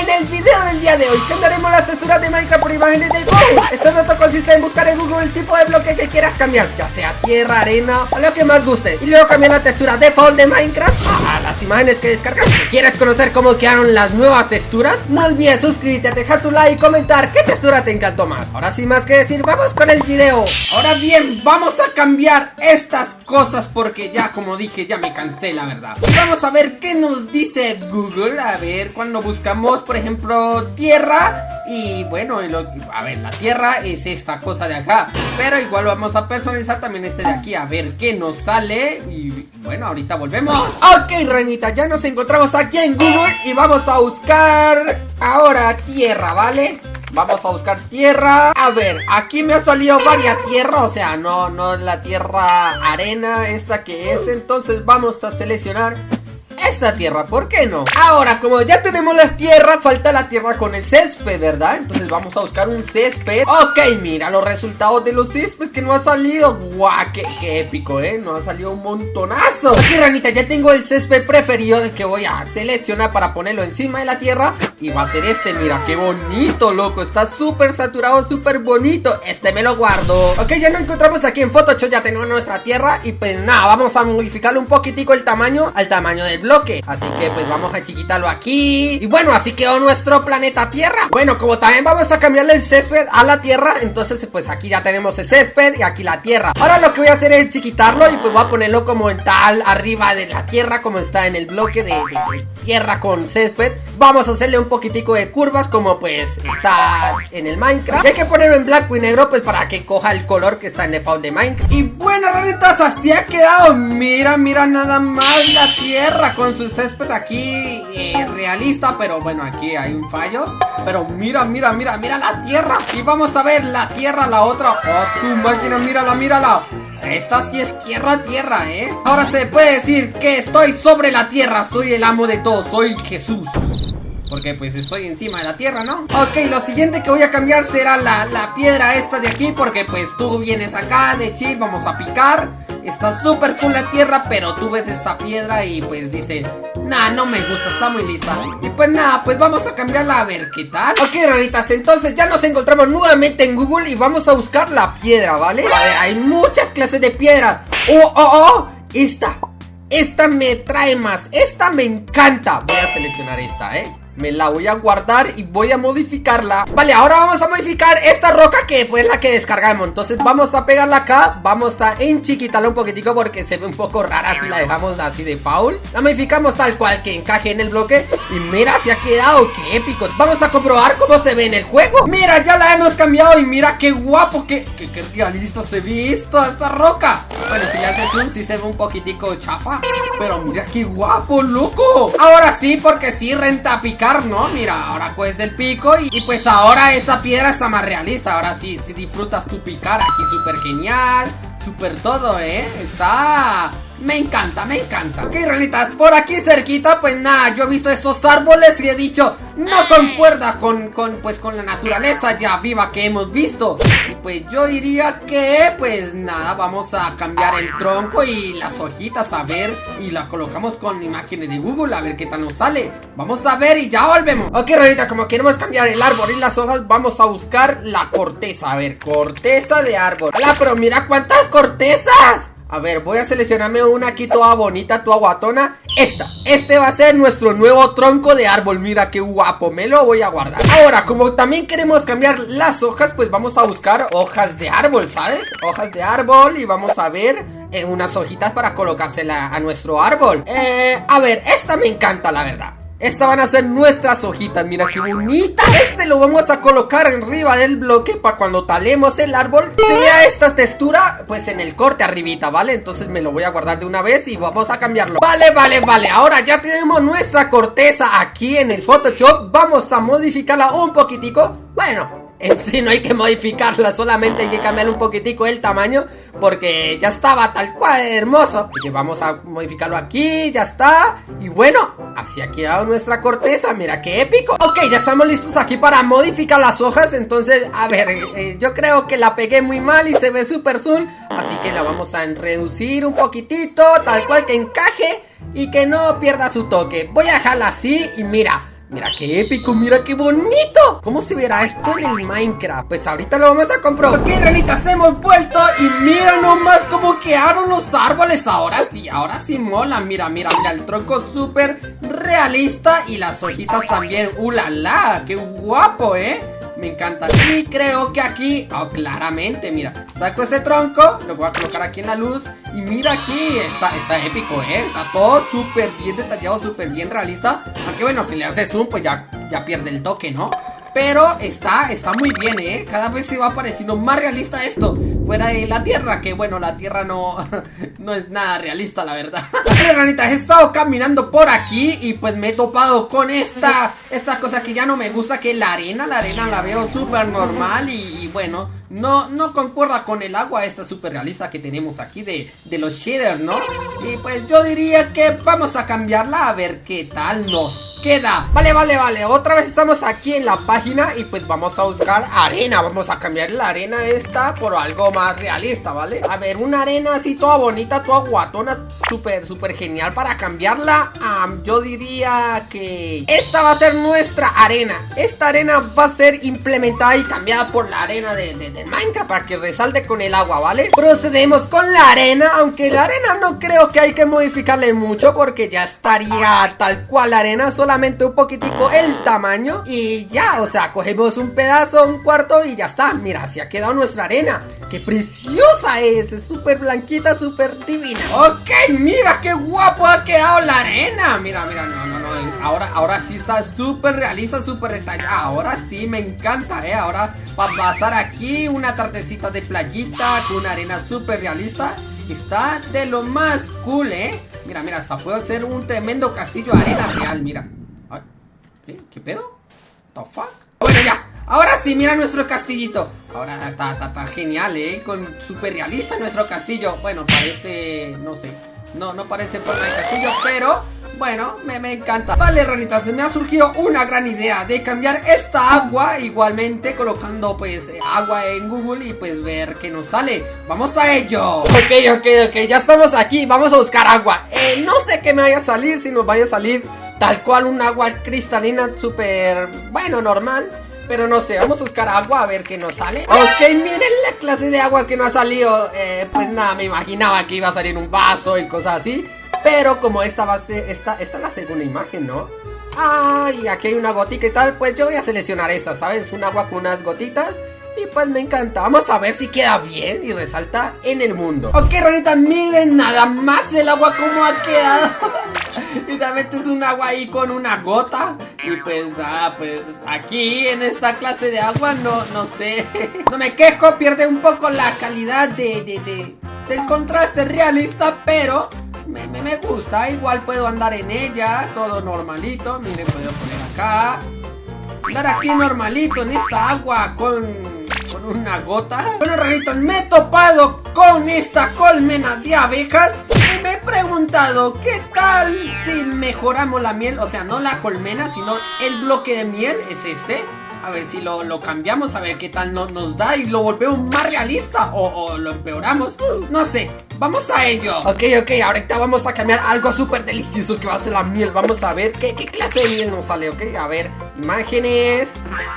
En el video del día de hoy. Cambiaremos las texturas de Minecraft por imágenes de Google Este reto consiste en buscar en Google el tipo de bloque que quieras cambiar Ya sea tierra, arena o lo que más guste. Y luego cambiar la textura default de Minecraft a las imágenes que descargas. ¿Quieres conocer cómo quedaron las nuevas texturas? No olvides suscribirte, dejar tu like y comentar qué textura te encantó más. Ahora sin más que decir, vamos con el video. Ahora bien, vamos a cambiar estas cosas porque ya como dije ya me cansé la verdad. Vamos a ver qué nos dice Google. A ver, cuando buscamos por ejemplo tierra y bueno, a ver, la tierra es esta cosa de acá Pero igual vamos a personalizar también este de aquí A ver qué nos sale Y bueno, ahorita volvemos Ok, ranita, ya nos encontramos aquí en Google Y vamos a buscar ahora tierra, ¿vale? Vamos a buscar tierra A ver, aquí me ha salido varias tierras O sea, no, no la tierra arena Esta que es Entonces vamos a seleccionar esta tierra, ¿por qué no? Ahora, como ya tenemos las tierras, falta la tierra con el césped, ¿verdad? Entonces vamos a buscar un césped Ok, mira los resultados de los céspedes que no ha salido Guau, qué, épico, ¿eh? Nos ha salido un montonazo Aquí, ranita, ya tengo el césped preferido que voy a seleccionar para ponerlo encima de la tierra Y va a ser este, mira, qué bonito, loco Está súper saturado, súper bonito Este me lo guardo Ok, ya lo encontramos aquí en Photoshop, ya tenemos nuestra tierra Y pues nada, vamos a modificarle un poquitico el tamaño al tamaño del blog Así que pues vamos a chiquitarlo aquí. Y bueno, así quedó nuestro planeta Tierra. Bueno, como también vamos a cambiarle el césped a la Tierra Entonces pues aquí ya tenemos el césped y aquí la Tierra. Ahora lo que voy a hacer es chiquitarlo y pues voy a ponerlo como en tal arriba de la Tierra Como está en el bloque de, Tierra con césped Vamos a hacerle un poquitico de curvas como pues está en el Minecraft y hay que ponerlo en blanco y negro pues para que coja el color que está en default de Minecraft Y bueno, ranitas, así ha quedado Mira, mira nada más la Tierra con su césped aquí eh, realista, pero bueno, aquí hay un fallo. Pero mira, mira, mira, mira la tierra. Y vamos a ver la tierra, la otra. Oh, su máquina, mírala, mírala. Esta sí es tierra, tierra, ¿eh? Ahora se puede decir que estoy sobre la tierra. Soy el amo de todo, soy Jesús. Porque pues estoy encima de la tierra, ¿no? Ok, lo siguiente que voy a cambiar será la, la piedra esta de aquí Porque pues tú vienes acá de chill, vamos a picar Está súper cool la tierra, pero tú ves esta piedra y pues dice Nah, no me gusta, está muy lisa Y pues nada, pues vamos a cambiarla a ver qué tal Ok, ranitas, entonces ya nos encontramos nuevamente en Google Y vamos a buscar la piedra, ¿vale? A ver, hay muchas clases de piedra ¡Oh, oh, oh! Esta Esta me trae más Esta me encanta Voy a seleccionar esta, ¿eh? Me la voy a guardar y voy a modificarla. Vale, ahora vamos a modificar esta roca que fue la que descargamos. Entonces vamos a pegarla acá. Vamos a enchiquitarla un poquitico porque se ve un poco rara si la dejamos así de foul. La modificamos tal cual que encaje en el bloque. Y mira, se ha quedado, qué épico. Vamos a comprobar cómo se ve en el juego. Mira, ya la hemos cambiado y mira qué guapo Qué, qué, realista se ve esto, esta roca. Bueno, si le haces un, sí se ve un poquitico chafa. Pero mira qué guapo, loco. Ahora sí, porque sí renta picar ¿no? Mira, ahora coges el pico y, pues ahora esta piedra está más realista Ahora sí, si disfrutas tu picar aquí súper genial Súper todo, ¿eh? Está... Me encanta, me encanta. Ok, rolitas, por aquí cerquita, pues nada, yo he visto estos árboles y he dicho No concuerda con, con, pues, con la naturaleza ya viva que hemos visto. Y pues yo diría que, pues nada, vamos a cambiar el tronco y las hojitas a ver Y la colocamos con imágenes de Google a ver qué tal nos sale. Vamos a ver y ya volvemos. Ok, rolitas, como queremos cambiar el árbol y las hojas, vamos a buscar la corteza A ver, corteza de árbol. Hola, pero mira cuántas cortezas a ver, voy a seleccionarme una aquí toda bonita, toda guatona. Esta, este va a ser nuestro nuevo tronco de árbol. Mira qué guapo, me lo voy a guardar. Ahora, como también queremos cambiar las hojas Pues vamos a buscar hojas de árbol, ¿sabes? Hojas de árbol y vamos a ver eh, unas hojitas para colocársela a nuestro árbol. Eh, a ver, esta me encanta la verdad estas van a ser nuestras hojitas, mira qué bonita. Este lo vamos a colocar arriba del bloque Para cuando talemos el árbol. Sea esta textura, pues en el corte arribita, ¿vale? Entonces me lo voy a guardar de una vez y vamos a cambiarlo. Vale, vale, vale. Ahora ya tenemos nuestra corteza aquí en el Photoshop. Vamos a modificarla un poquitico. Bueno, en sí no hay que modificarla, solamente hay que cambiar un poquitico el tamaño Porque ya estaba tal cual hermoso. Así que vamos a modificarlo aquí, ya está. Y bueno, así ha quedado nuestra corteza, mira qué épico. Ok, ya estamos listos aquí para modificar las hojas Entonces, a ver, eh, yo creo que la pegué muy mal y se ve súper zoom Así que la vamos a reducir un poquitito, tal cual que encaje Y que no pierda su toque. Voy a dejarla así y mira Mira qué épico, mira qué bonito ¿Cómo se verá esto en el Minecraft? Pues ahorita lo vamos a comprobar Ok, ranitas, hemos vuelto Y mira nomás cómo quedaron los árboles Ahora sí, ahora sí mola Mira, mira, mira, el tronco súper realista Y las hojitas también ¡Uh, la, la! ¡Qué guapo, eh! Me encanta Y creo que aquí, oh, claramente, mira Saco este tronco, lo voy a colocar aquí en la luz Y mira aquí, está, está épico, ¿eh? Está todo súper bien detallado, súper bien realista Aunque bueno, si le haces zoom, pues ya, ya pierde el toque, ¿no? Pero está, está muy bien, ¿eh? Cada vez se va pareciendo más realista esto Fuera de la Tierra, que bueno, la Tierra no, no es nada realista, la verdad. Pero, ranitas, he estado caminando por aquí Y pues me he topado con esta, esta cosa que ya no me gusta Que la arena, la arena la veo súper normal y bueno no, no concuerda con el agua esta super realista que tenemos aquí de, de los shaders, ¿no? Y pues yo diría que vamos a cambiarla a ver qué tal nos queda Vale, vale, vale, otra vez estamos aquí en la página y pues vamos a buscar arena Vamos a cambiar la arena esta por algo más realista, ¿vale? A ver, una arena así toda bonita, toda guatona, súper, súper genial para cambiarla Yo diría que esta va a ser nuestra arena Esta arena va a ser implementada y cambiada por la arena de, de Minecraft para que resalte con el agua, ¿vale? Procedemos con la arena, aunque la arena no creo que hay que modificarle mucho porque ya estaría tal cual la arena, solamente un poquitico el tamaño y ya, o sea, cogemos un pedazo, un cuarto y ya está. Mira, así ha quedado nuestra arena. ¡Qué preciosa es! Es súper blanquita, súper divina. Ok, mira qué guapo ha quedado la arena. Mira, mira, no, no. Ahora, ahora sí está súper realista, súper detallada. Ahora sí me encanta, ¿eh? Ahora va a pasar aquí una tartecita de playita con una arena súper realista. Está de lo más cool, ¿eh? Mira, mira, hasta puedo hacer un tremendo castillo de arena real, mira. ¿Qué? ¿Qué pedo? ¿The fuck? Bueno, ya. Ahora sí, mira nuestro castillito. Ahora está, está, está genial, ¿eh? Con súper realista nuestro castillo. Bueno, parece... no sé. No, no parece forma de castillo, pero bueno, me, me, encanta. Vale, ranitas, me ha surgido una gran idea De cambiar esta agua igualmente Colocando pues agua en Google Y pues ver qué nos sale. Vamos a ello. Ok, ok, ok, ya estamos aquí. Vamos a buscar agua. Eh, No sé qué me vaya a salir Si nos vaya a salir tal cual un agua cristalina Súper, bueno, normal. Pero no sé, vamos a buscar agua a ver qué nos sale. Ok, miren la clase de agua que nos ha salido. Eh, Pues nada, me imaginaba que iba a salir un vaso y cosas así pero como esta va a ser, esta, esta es la segunda imagen, ¿no? Ah, y aquí hay una gotica y tal, pues yo voy a seleccionar esta, ¿sabes? Un agua con unas gotitas. Y pues me encanta, vamos a ver si queda bien y resalta en el mundo. Ok, ranitas, miren nada más el agua como ha quedado. Y también es un agua ahí con una gota. Y pues nada, pues aquí en esta clase de agua no, no sé. No me quejo, pierde un poco la calidad de, de, de del contraste realista Pero me, gusta, igual puedo andar en ella, todo normalito, miren, puedo poner acá, andar aquí normalito en esta agua con, con una gota. Bueno, raritos, me he topado con esta colmena de abejas y me he preguntado, ¿qué tal si mejoramos la miel? O sea, no la colmena, sino el bloque de miel, es este. A ver si lo, cambiamos, a ver qué tal nos da y lo volvemos más realista o, lo empeoramos. No sé, vamos a ello. Ok, ok, ahorita vamos a cambiar algo súper delicioso que va a ser la miel. Vamos a ver qué, clase de miel nos sale, ok. A ver, imágenes.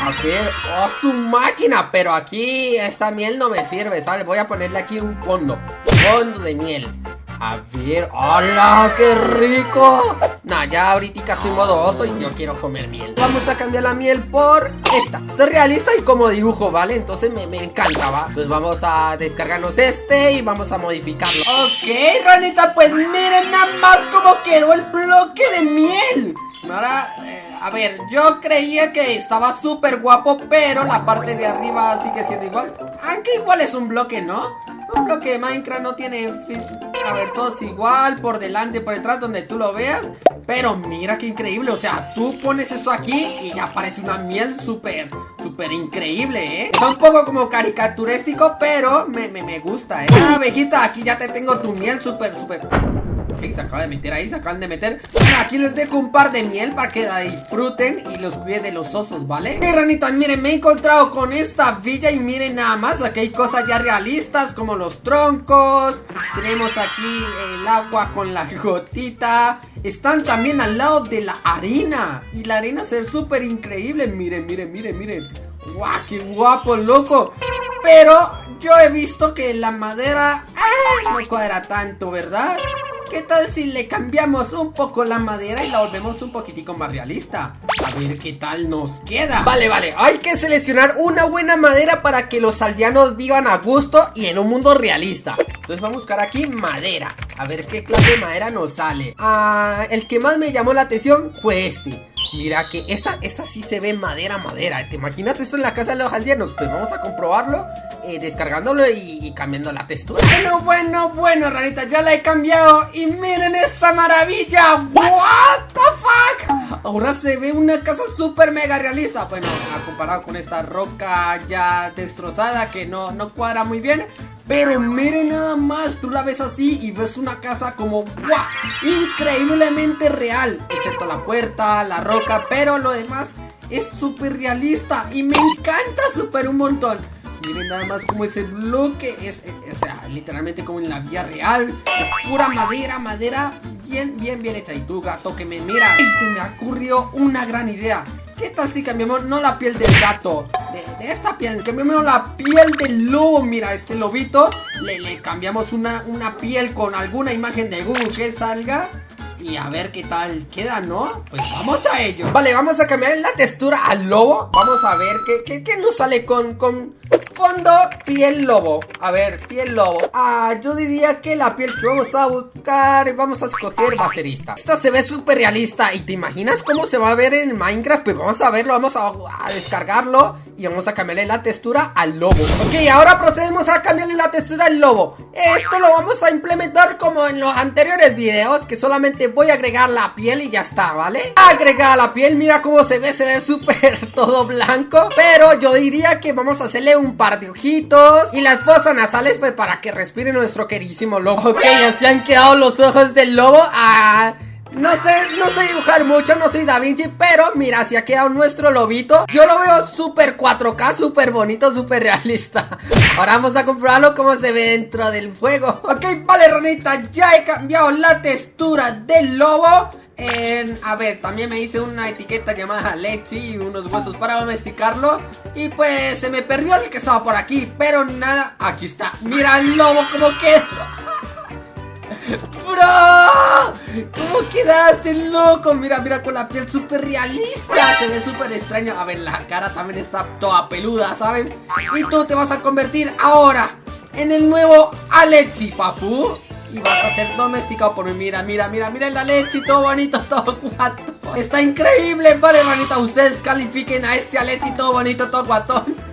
A ver, oh, su máquina. Pero aquí esta miel no me sirve, ¿sabes? Voy a ponerle aquí un fondo. Fondo de miel. A ver, ¡hola! ¡Qué rico! Nah, ya ahorita estoy modo oso y yo quiero comer miel Vamos a cambiar la miel por esta Es realista y como dibujo, ¿vale? Entonces me, me encanta, ¿va? Entonces vamos a descargarnos este y vamos a modificarlo Ok, Ronita, pues miren nada más cómo quedó el bloque de miel Ahora, eh, a ver, yo creía que estaba súper guapo Pero la parte de arriba sigue siendo igual Aunque igual es un bloque, ¿no? Bloque de Minecraft no tiene... A ver, todos igual, por delante, por detrás, donde tú lo veas Pero mira qué increíble, o sea, tú pones esto aquí y ya aparece una miel súper, súper increíble, ¿eh? Es un poco como caricaturístico, pero me, me, me gusta, ¿eh? Ah, abejita, aquí ya te tengo tu miel súper, súper... Se acaba de meter ahí, se acaban de meter Aquí les dejo un par de miel para que la disfruten Y los cuide de los osos, ¿vale? Ok, ranitas, miren, me he encontrado con esta villa Y miren nada más, aquí hay cosas ya realistas Como los troncos Tenemos aquí el agua con la gotita Están también al lado de la arena Y la arena se ve súper increíble Miren, miren, miren, miren ¡Guau, qué guapo, loco! Pero yo he visto que la madera no cuadra tanto, ¿verdad? ¿Qué tal si le cambiamos un poco la madera y la volvemos un poquitico más realista? A ver qué tal nos queda. Vale, vale, hay que seleccionar una buena madera para que los aldeanos vivan a gusto y en un mundo realista. Entonces vamos a buscar aquí madera. A ver qué clase de madera nos sale. Ah, el que más me llamó la atención fue este Mira que esta, esta sí se ve madera, madera. ¿Te imaginas esto en la casa de los aldeanos? Pues vamos a comprobarlo eh, Descargándolo y, cambiando la textura. Bueno, bueno, bueno, ranita Ya la he cambiado Y miren esta maravilla. What the fuck Ahora se ve una casa súper mega realista. Bueno, comparado con esta roca ya destrozada Que no, no cuadra muy bien pero miren nada más, tú la ves así y ves una casa como ¡guau! Increíblemente real Excepto la puerta, la roca, pero lo demás es súper realista Y me encanta súper un montón. Miren nada más como ese bloque es, es, literalmente como en la vida real Pura madera, madera bien, bien, bien hecha. Y tú gato que me mira. Y se me ocurrió una gran idea ¿Qué tal si cambiamos no la piel del gato? De, esta piel, cambiamos la piel del lobo Mira, este lobito Le, le cambiamos una, una piel con alguna imagen de Google que salga y a ver qué tal queda, ¿no? Pues vamos a ello Vale, vamos a cambiar la textura al lobo Vamos a ver qué, qué, nos sale con, con fondo piel lobo. A ver, piel lobo. Ah, yo diría que la piel que vamos a buscar Vamos a escoger va Esta. Se ve súper realista. ¿Y te imaginas cómo se va a ver en Minecraft? Pues vamos a verlo, vamos a, descargarlo Y vamos a cambiarle la textura al lobo. Ok, ahora procedemos a cambiarle la textura al lobo. Esto lo vamos a implementar como en los anteriores videos Que solamente voy a agregar la piel y ya está, ¿vale? Agregar la piel, mira cómo se ve, se ve súper todo blanco. Pero yo diría que vamos a hacerle un par de ojitos Y las fosas nasales fue para que respire nuestro queridísimo lobo Ok, así han quedado los ojos del lobo Ah... No sé, no sé dibujar mucho, no soy Da Vinci, pero mira, así ha quedado nuestro lobito. Yo lo veo súper 4K, súper bonito, súper realista. Ahora vamos a comprobarlo cómo se ve dentro del fuego. Ok, vale, ranita, ya he cambiado la textura del lobo. A ver, también me hice una etiqueta llamada Lexi y unos huesos para domesticarlo. Y pues se me perdió el que estaba por aquí, pero nada, aquí está. Mira el lobo como queda. ¡Bro! ¿Cómo quedaste, loco? Mira, mira, con la piel súper realista Se ve súper extraño A ver, la cara también está toda peluda, ¿sabes? Y tú te vas a convertir ahora En el nuevo Alexi, papu y vas a ser domesticado por mí. Mira, mira, mira, mira el Alexi Todo bonito, todo guato Está increíble, vale, hermanita. Ustedes califiquen a este Alexi todo bonito, todo guatón.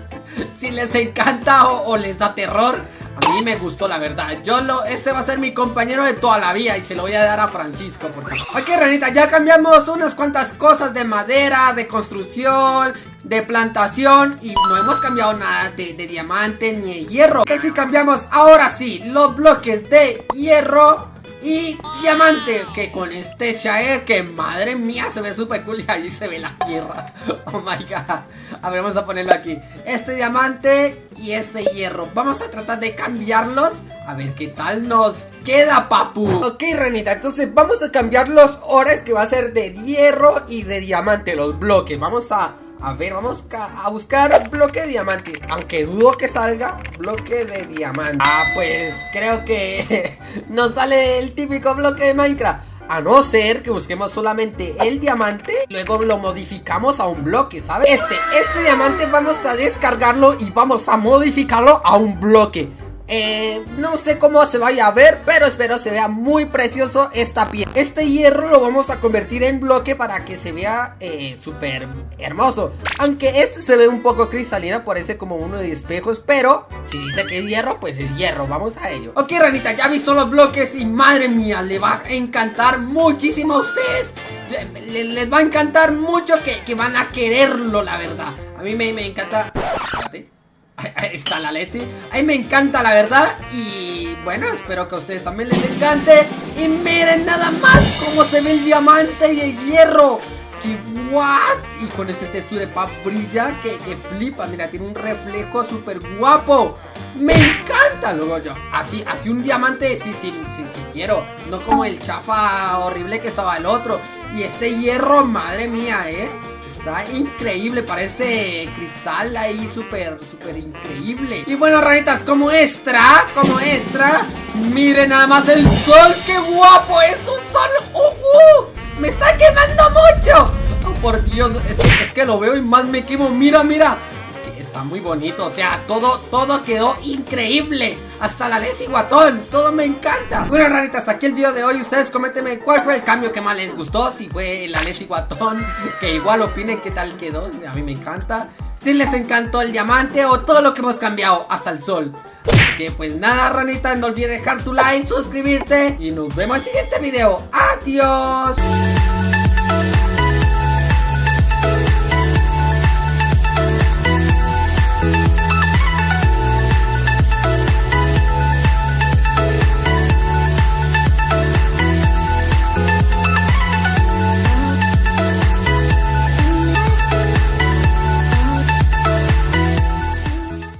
Si les encanta o les da terror a mí me gustó la verdad. Yo lo, este va a ser mi compañero de toda la vida Y se lo voy a dar a Francisco porque... Ok ranita, ya cambiamos unas cuantas cosas de madera, de construcción De plantación Y no hemos cambiado nada de, diamante ni de hierro. Que si cambiamos ahora sí los bloques de hierro y diamante Que con este Shaer Que madre mía se ve súper cool Y allí se ve la tierra. Oh my god. A ver vamos a ponerlo aquí. Este diamante y este hierro. Vamos a tratar de cambiarlos. A ver qué tal nos queda papu. Ok Renita entonces vamos a cambiar los ores Que va a ser de hierro y de diamante Los bloques. Vamos a a ver, vamos a buscar bloque de diamante. Aunque dudo que salga bloque de diamante. Ah, pues creo que nos sale el típico bloque de Minecraft. A no ser que busquemos solamente el diamante Luego lo modificamos a un bloque, ¿sabes? Este, este diamante vamos a descargarlo y vamos a modificarlo a un bloque eh, no sé cómo se vaya a ver, pero espero se vea muy precioso esta piel. Este hierro lo vamos a convertir en bloque para que se vea eh, súper hermoso. Aunque este se ve un poco cristalino, parece como uno de espejos, pero si dice que es hierro, pues es hierro. Vamos a ello. Ok, ranita, ya visto los bloques y madre mía, le va a encantar muchísimo a ustedes. les va a encantar mucho que, van a quererlo, la verdad. A mí me, me encanta... Ahí está la Leti. Ahí me encanta la verdad. Y bueno, espero que a ustedes también les encante. Y miren nada más cómo se ve el diamante y el hierro. ¡Qué what! Y con ese textura de pap brilla que, que flipa. Mira, tiene un reflejo súper guapo. ¡Me encanta! Luego yo, así, así un diamante, sí, sí, sí, sí quiero. No como el chafa horrible que estaba el otro. Y este hierro, madre mía, ¿eh? Está increíble, parece cristal ahí súper, súper increíble Y bueno, ranitas, como extra, como extra Miren nada más el sol, qué guapo, es un sol ¡Uh! ¡Me está quemando mucho! Oh, por Dios, es que, es que lo veo y más me quemo, mira, mira está muy bonito, o sea, todo, todo quedó increíble Hasta la Leslie Guatón, todo me encanta. Bueno raritas, aquí el video de hoy, ustedes coméntenme cuál fue el cambio que más les gustó Si fue la Leslie Guatón, que igual opinen qué tal quedó, a mí me encanta. Si les encantó el diamante o todo lo que hemos cambiado hasta el sol. Así que pues nada ranitas, no olvides dejar tu like, suscribirte Y nos vemos en el siguiente video, adiós